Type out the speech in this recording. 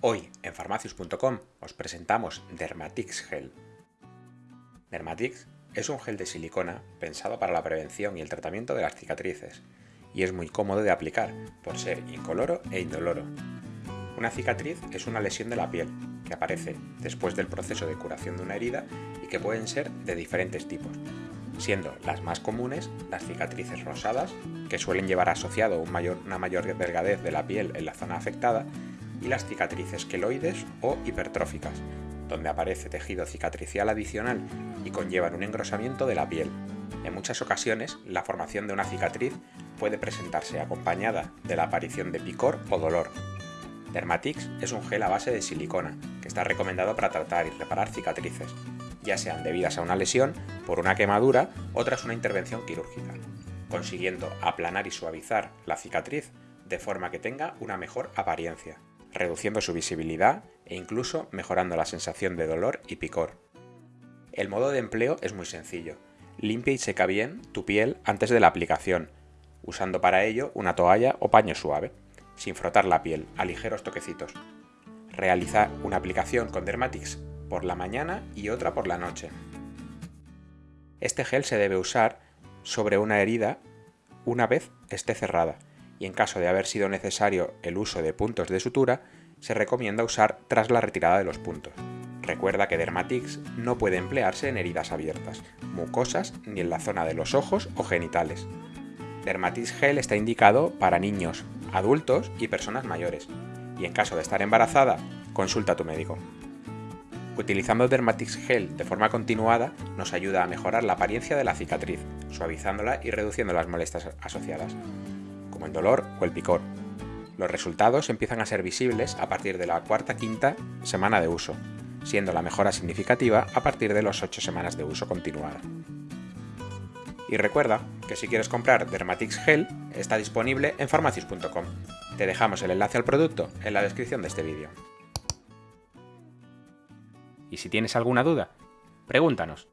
Hoy en farmacius.com os presentamos Dermatix Gel. Dermatix es un gel de silicona pensado para la prevención y el tratamiento de las cicatrices y es muy cómodo de aplicar por ser incoloro e indoloro. Una cicatriz es una lesión de la piel que aparece después del proceso de curación de una herida y que pueden ser de diferentes tipos, siendo las más comunes las cicatrices rosadas, que suelen llevar asociado una mayor delgadez de la piel en la zona afectada, y las cicatrices queloides o hipertróficas, donde aparece tejido cicatricial adicional y conllevan un engrosamiento de la piel. En muchas ocasiones, la formación de una cicatriz puede presentarse acompañada de la aparición de picor o dolor. Dermatix es un gel a base de silicona, que está recomendado para tratar y reparar cicatrices, ya sean debidas a una lesión, por una quemadura o tras una intervención quirúrgica, consiguiendo aplanar y suavizar la cicatriz de forma que tenga una mejor apariencia reduciendo su visibilidad e incluso mejorando la sensación de dolor y picor. El modo de empleo es muy sencillo. Limpia y seca bien tu piel antes de la aplicación, usando para ello una toalla o paño suave, sin frotar la piel, a ligeros toquecitos. Realiza una aplicación con Dermatix por la mañana y otra por la noche. Este gel se debe usar sobre una herida una vez esté cerrada, y en caso de haber sido necesario el uso de puntos de sutura, se recomienda usar tras la retirada de los puntos. Recuerda que Dermatix no puede emplearse en heridas abiertas, mucosas ni en la zona de los ojos o genitales. Dermatix Gel está indicado para niños, adultos y personas mayores, y en caso de estar embarazada, consulta a tu médico. Utilizando Dermatix Gel de forma continuada nos ayuda a mejorar la apariencia de la cicatriz, suavizándola y reduciendo las molestias asociadas como el dolor o el picor. Los resultados empiezan a ser visibles a partir de la cuarta-quinta semana de uso, siendo la mejora significativa a partir de las 8 semanas de uso continuada. Y recuerda que si quieres comprar Dermatix Gel, está disponible en farmacius.com. Te dejamos el enlace al producto en la descripción de este vídeo. Y si tienes alguna duda, pregúntanos.